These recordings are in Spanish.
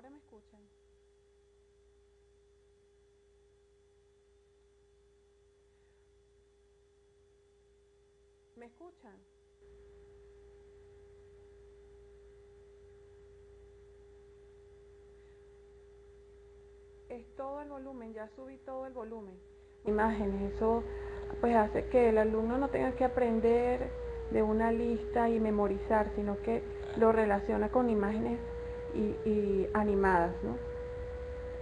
Ahora me escuchan. ¿Me escuchan? Es todo el volumen, ya subí todo el volumen. Imágenes, eso pues hace que el alumno no tenga que aprender de una lista y memorizar, sino que lo relaciona con imágenes y, animadas.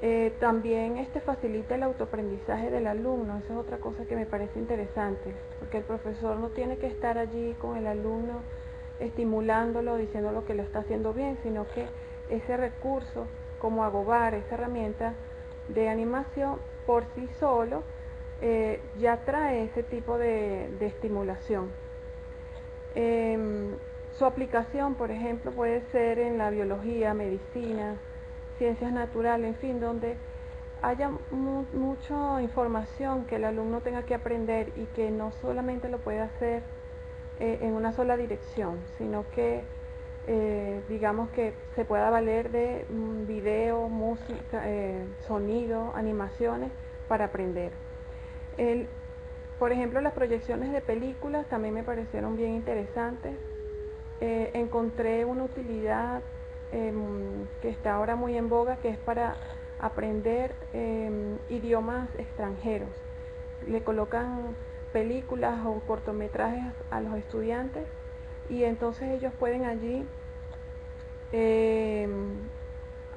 Eh, también este facilita el autoaprendizaje del alumno, esa es otra cosa que me parece interesante, porque el profesor no tiene que estar allí con el alumno estimulándolo, diciendo lo que lo está haciendo bien, sino que ese recurso como Agobar, esa herramienta, de animación por sí solo eh, ya trae ese tipo de, estimulación. Em, su aplicación, por ejemplo, puede ser en la biología, medicina, ciencias naturales, en fin, donde haya mucha información que el alumno tenga que aprender y que no solamente lo puede hacer eh, en una sola dirección, sino que eh, digamos que se pueda valer de mm, video, música, eh, sonido, animaciones para aprender. por ejemplo, las proyecciones de películas también me parecieron bien interesantes. Eh, encontré una utilidad em, que está ahora muy en boga, que es para aprender em, idiomas extranjeros. Le colocan películas o cortometrajes a los estudiantes y entonces ellos pueden allí em,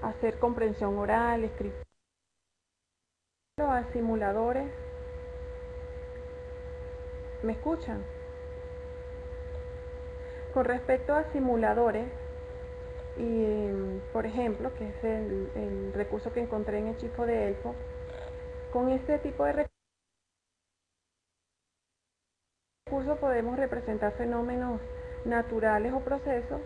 hacer comprensión oral, escritura, a simuladores. ¿Me escuchan? Con respecto a simuladores, y por ejemplo, que es el, recurso que encontré en el chico de Elfo, con este tipo de recursos podemos representar fenómenos naturales o procesos,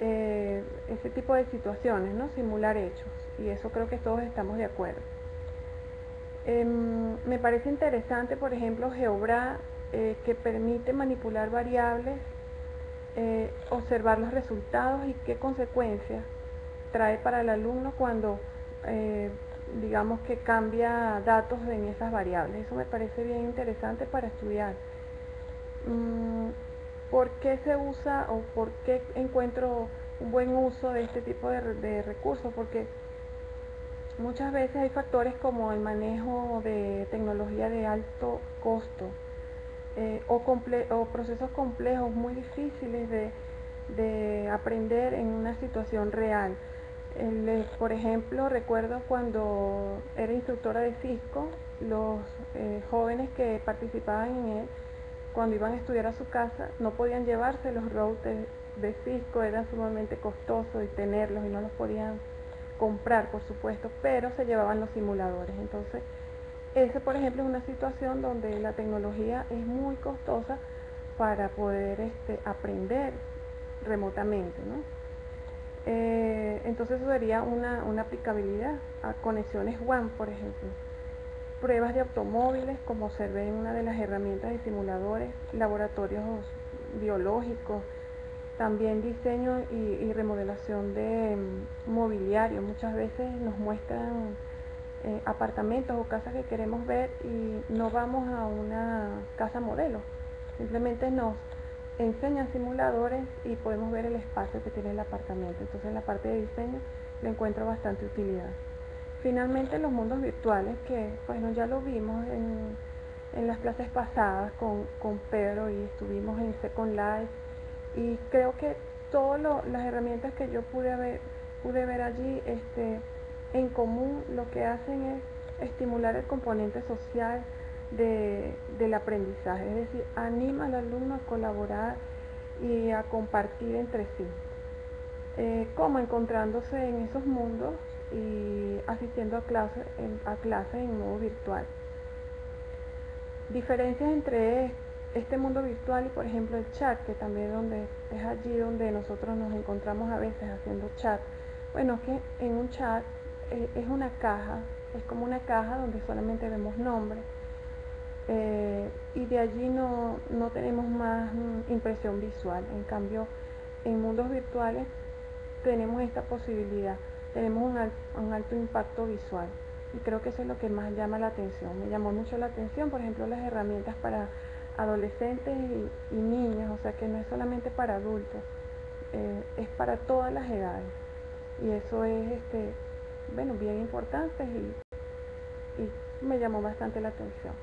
eh, ese tipo de situaciones, ¿no? simular hechos, y eso creo que todos estamos de acuerdo. Em, me parece interesante, por ejemplo, GeoBra, eh, que permite manipular variables, eh, observar los resultados y qué consecuencias trae para el alumno cuando, digamos que cambia datos en esas variables. Eso me parece bien interesante para estudiar. Mm, ¿Por qué se usa o por qué encuentro un buen uso de este tipo de, recursos? Porque muchas veces hay factores como el manejo de tecnología de alto costo eh, o, procesos complejos muy difíciles de, aprender en una situación real. Eh, por ejemplo, recuerdo cuando era instructora de Cisco, los eh, jóvenes que participaban en él cuando iban a estudiar a su casa no podían llevarse los routers de Cisco, eran sumamente costosos y tenerlos y no los podían comprar, por supuesto, pero se llevaban los simuladores. Entonces, ese, por ejemplo, es una situación donde la tecnología es muy costosa para poder este, aprender remotamente. ¿no? Eh, entonces, eso sería una, una aplicabilidad a conexiones WAN, por ejemplo pruebas de automóviles, como se ve en una de las herramientas de simuladores, laboratorios biológicos, también diseño y, remodelación de mm, mobiliario. Muchas veces nos muestran eh, apartamentos o casas que queremos ver y no vamos a una casa modelo. Simplemente nos enseñan simuladores y podemos ver el espacio que tiene el apartamento. Entonces en la parte de diseño le encuentro bastante utilidad. Finalmente los mundos virtuales, que bueno, ya lo vimos en, las clases pasadas con, Pedro y estuvimos en Second Life y creo que todas las herramientas que yo pude ver, pude ver allí este, en común lo que hacen es estimular el componente social del aprendizaje, es decir, anima al alumno a colaborar y a compartir entre sí, eh, como encontrándose en esos mundos y asistiendo a clases en, a en modo virtual. Diferencias entre este mundo virtual y por ejemplo el chat, que también donde, es allí donde nosotros nos encontramos a veces haciendo chat. Bueno, que en un chat es una caja, es como una caja donde solamente vemos nombres eh, y de allí no, no tenemos más mm, impresión visual. En cambio, en mundos virtuales tenemos esta posibilidad tenemos un, alto impacto visual. Y creo que eso es lo que más llama la atención. Me llamó mucho la atención, por ejemplo, las herramientas para adolescentes y, niños, o sea que no es solamente para adultos, eh, es para todas las edades. Y eso es, este, bueno, bien importante y, y me llamó bastante la atención.